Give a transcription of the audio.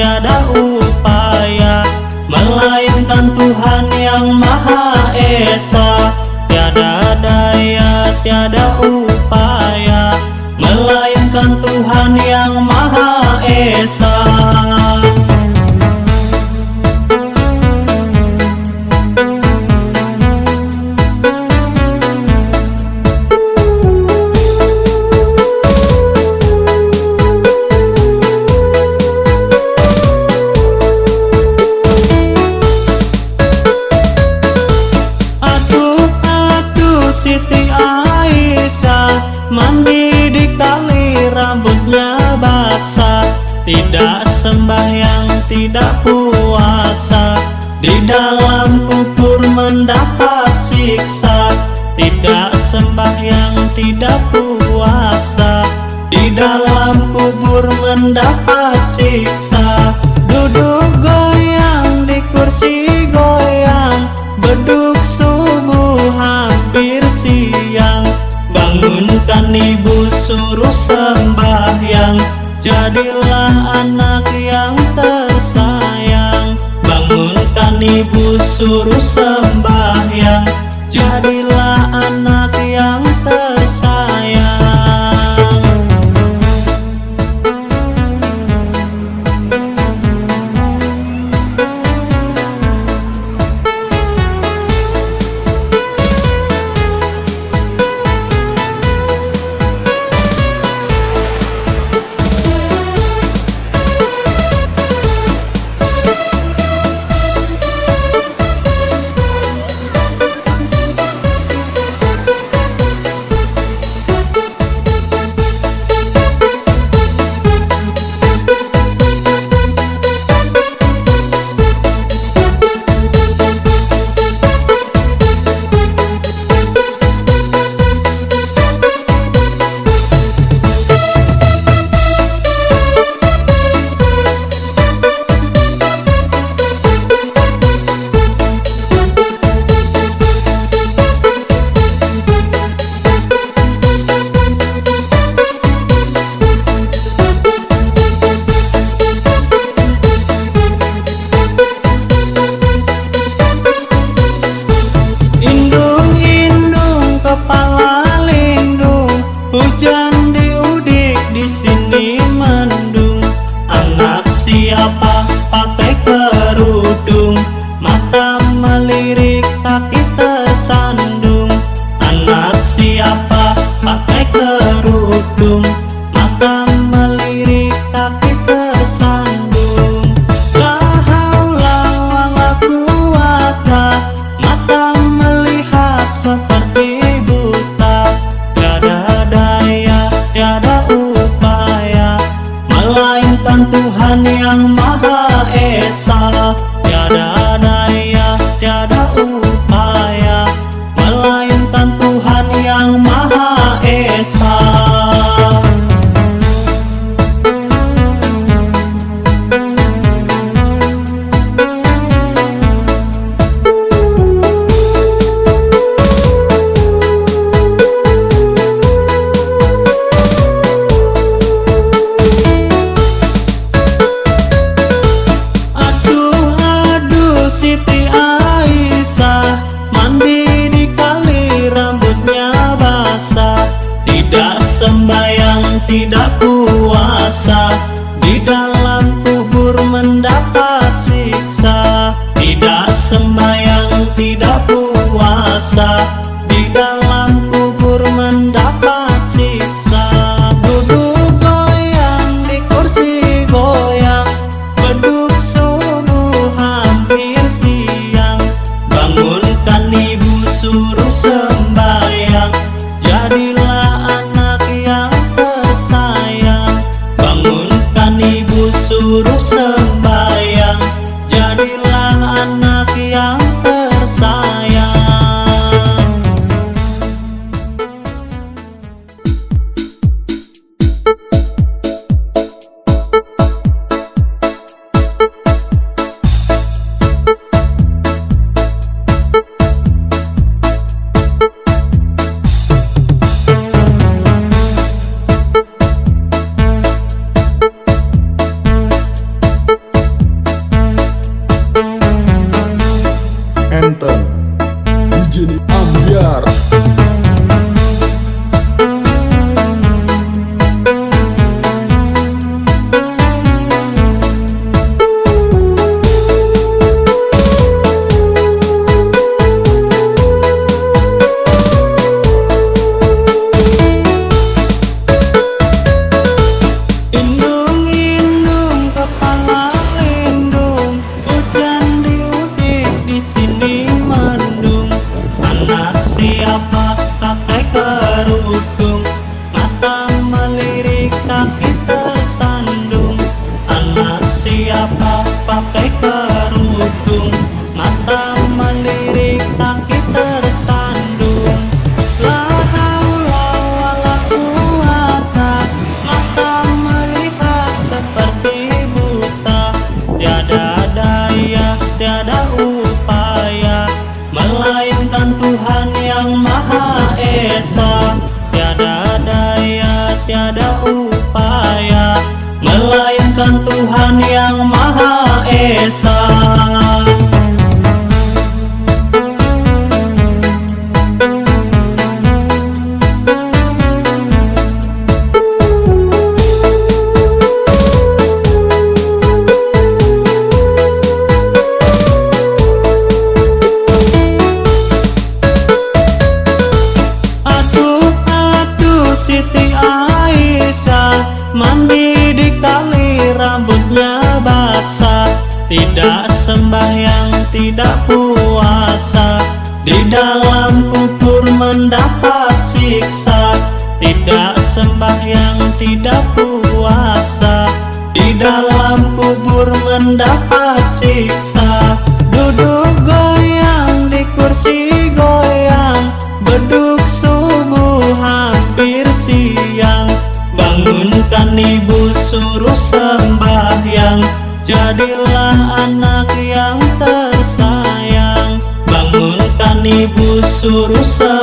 sẽ đã u sholatnya basah Tidak sembahyang, tidak puasa. Di dalam kubur mendapat siksa Tidak sembahyang, tidak puasa. Di dalam kubur mendapat siksa Duduk goyang di kursi jadilah anak yang tersayang. Bangunkan ibu suruh sembahyang. Jadi Aisyah di tali rambutnya basah. Tidak sembahyang, tidak puasa. Di dalam kubur mendapat siksa. Tidak sembahyang, tidak puasa. Di dalam kubur mendapat siksa. dorusa